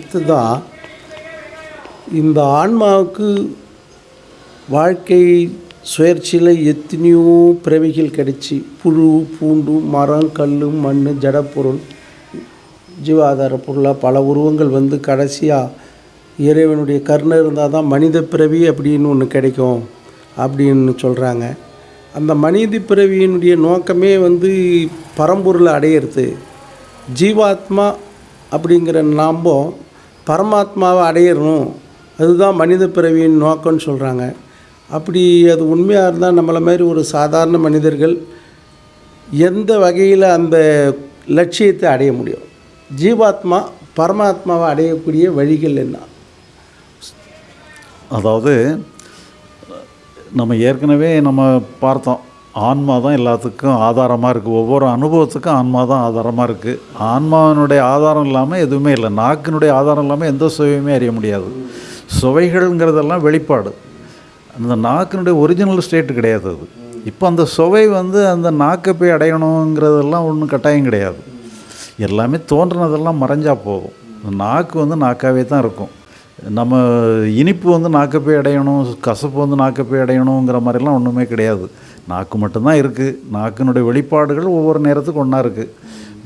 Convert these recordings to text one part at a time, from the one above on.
அடுத்ததாக இந்த ஆன்மாவுக்கு வாழ்க்கை சுயற்சியில் எத்தனையோ பிறவிகள் கிடைச்சி. புழு பூண்டு மரம் கல் மண் ஜடப்பொருள் ஜீவாதார பொருளாக பல உருவங்கள் வந்து கடைசியாக இறைவனுடைய கருணை இருந்தால் தான் மனித பிறவி அப்படின்னு ஒன்று கிடைக்கும் அப்படின்னு சொல்கிறாங்க அந்த மனித பிறவியினுடைய நோக்கமே வந்து பரம்பொருளை அடையிறது. ஜீவாத்மா அப்படிங்கிற நாம்போ பரமாத்மாவை அடையிறணும் அதுதான் மனித பிறவியின் நோக்கம்னு சொல்கிறாங்க அப்படி அது உண்மையாக இருந்தால் நம்மளை மாதிரி ஒரு சாதாரண மனிதர்கள் எந்த வகையில் அந்த லட்சியத்தை அடைய முடியும்? ஜீவாத்மா பரமாத்மாவை அடையக்கூடிய வழிகள் என்ன? அதாவது நம்ம ஏற்கனவே நம்ம பார்த்தோம். ஆன்மா தான் எல்லாத்துக்கும் ஆதாரமாக இருக்குது ஒவ்வொரு அனுபவத்துக்கும் ஆன்மா தான் ஆதாரமாக இருக்குது ஆன்மாவினுடைய ஆதாரம் இல்லாமல் எதுவுமே இல்லை. நாக்கினுடைய ஆதாரம் இல்லாமல் எந்த சுவையுமே அறிய முடியாது. சுவைகள்ங்கிறதெல்லாம் வெளிப்பாடு. அந்த நாக்கினுடைய ஒரிஜினல் ஸ்டேட்டு கிடையாது அது. இப்போ அந்த சுவை வந்து அந்த நாக்கை போய் அடையணுங்கிறதெல்லாம் ஒன்றும் கட்டாயம் கிடையாது. எல்லாமே தோன்றினதெல்லாம் மறைஞ்சா போதும். நாக்கு வந்து நாக்காகவே தான் இருக்கும். நம்ம இனிப்பு வந்து நாக்கை போய் அடையணும் கசப்பு வந்து நாக்கை போய் அடையணுங்கிற மாதிரிலாம் ஒன்றுமே கிடையாது. நாக்கு மட்டும்தான் இருக்குது நாக்கினுடைய வெளிப்பாடுகள் ஒவ்வொரு நேரத்துக்கு ஒன்றா இருக்குது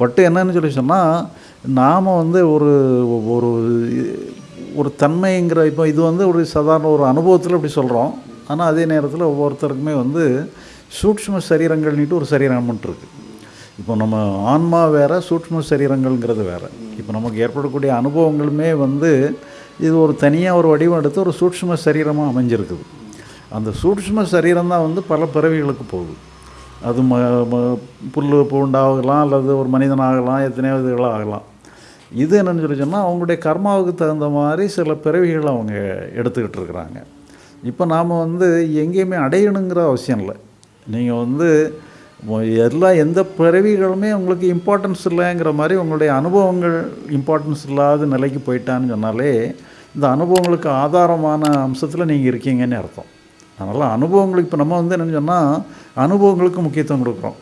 பட் என்னன்னு சொல்லி சொன்னால் நாம் வந்து ஒரு ஒரு ஒரு தன்மைங்கிற இப்போ இது வந்து ஒரு சாதாரண ஒரு அனுபவத்தில் இப்படி சொல்கிறோம் ஆனால் அதே நேரத்தில் ஒவ்வொருத்தருக்குமே வந்து சூட்ச்ம சரீரங்கள்னிட்டு ஒரு சரீரம் இருக்குது இப்போ நம்ம ஆன்மா வேறு சூட்ச்ம சரீரங்கள்ங்கிறது வேறு. இப்போ நமக்கு ஏற்படக்கூடிய அனுபவங்களுமே வந்து இது ஒரு தனியாக ஒரு வடிவம் எடுத்து ஒரு சூட்ச்ம சரீரமாக அமைஞ்சிருக்குது. அந்த சூட்சும சரீரம் தான் வந்து பல பிறவிகளுக்கு போகுது. அது ம ம புல் பூண்டாகலாம் அல்லது ஒரு மனிதனாகலாம் எத்தனையோ இதுகளாக ஆகலாம். இது என்னென்னு சொல்லி சொன்னால் அவங்களுடைய கர்மாவுக்கு தகுந்த மாதிரி சில பிறவிகள் அவங்க எடுத்துக்கிட்டு இருக்கிறாங்க. இப்போ நாம் வந்து எங்கேயுமே அடையணுங்கிற அவசியம் இல்லை. நீங்கள் வந்து எல்லாம் எல்லா எந்த பிறவிகளுமே உங்களுக்கு இம்பார்ட்டன்ஸ் இல்லைங்கிற மாதிரி உங்களுடைய அனுபவங்கள் இம்பார்ட்டன்ஸ் இல்லாத நிலைக்கு போயிட்டான்னு சொன்னாலே இந்த அனுபவங்களுக்கு ஆதாரமான அம்சத்தில் நீங்கள் இருக்கீங்கன்னு அர்த்தம். அதனால் அனுபவங்களுக்கு இப்போ நம்ம வந்து என்னென்னு சொன்னால் அனுபவங்களுக்கு முக்கியத்துவம் கொடுக்குறோம்.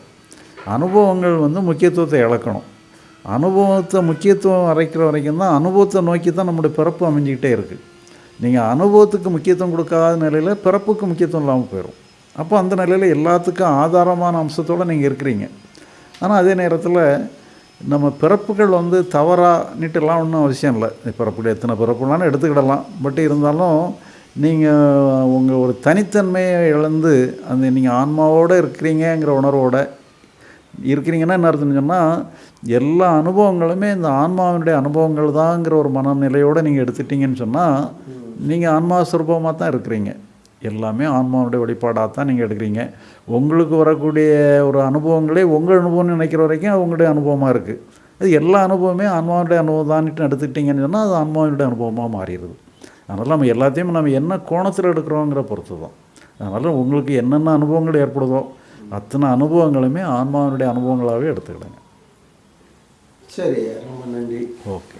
அனுபவங்கள் வந்து முக்கியத்துவத்தை இழக்கணும். அனுபவத்தை முக்கியத்துவம் அரைக்கிற வரைக்கும் தான் அனுபவத்தை நோக்கி தான் நம்முடைய பிறப்பு அமைஞ்சிக்கிட்டே இருக்குது நீங்கள் அனுபவத்துக்கு முக்கியத்துவம் கொடுக்காத நிலையில் பிறப்புக்கு முக்கியத்துவம் இல்லாமல் போயிடும் அப்போ அந்த நிலையில் எல்லாத்துக்கும் ஆதாரமான அம்சத்தோடு நீங்கள் இருக்கிறீங்க. ஆனால் அதே நேரத்தில் நம்ம பிறப்புகள் வந்து தவறாக நீட்டெல்லாம் ஒன்றும் அவசியம் இல்லை. பிறப்புகள் எத்தனை பிறப்புலான்னு எடுத்துக்கிடலாம். பட் இருந்தாலும் நீங்கள் உங்கள் ஒரு தனித்தன்மையை இழந்து அந்த நீங்கள் ஆன்மாவோடு இருக்கிறீங்கங்கிற உணர்வோடு இருக்கிறீங்கன்னா என்ன அர்த்தம்னு சொன்னால் எல்லா அனுபவங்களுமே இந்த ஆன்மாவினுடைய அனுபவங்கள் தாங்கிற ஒரு மனநிலையோடு நீங்கள் எடுத்துட்டீங்கன்னு சொன்னால் நீங்கள் ஆன்மா சுரூபமாக தான் இருக்கிறீங்க. எல்லாமே ஆன்மாவுடைய வெளிப்பாடாக தான் நீங்கள் எடுக்கிறீங்க. உங்களுக்கு வரக்கூடிய ஒரு அனுபவங்களே உங்கள் அனுபவம்னு நினைக்கிற வரைக்கும் அவங்களுடைய அனுபவமாக இருக்குது அது எல்லா அனுபவமே ஆன்மாவுடைய அனுபவம் தான்ட்டு எடுத்துக்கிட்டிங்கன்னு சொன்னால் அது ஆன்மாவினுடைய அனுபவமாக மாறிடுது. அதனால் நம்ம எல்லாத்தையும் நம்ம என்ன கோணத்தில் எடுக்கிறோங்கிற பொறுத்து தான் அதனால் உங்களுக்கு என்னென்ன அனுபவங்கள் ஏற்படுதோ அத்தனை அனுபவங்களுமே ஆன்மாவினுடைய அனுபவங்களாகவே எடுத்துக்கிடுங்க. சரி ரொம்ப நன்றி. ஓகே.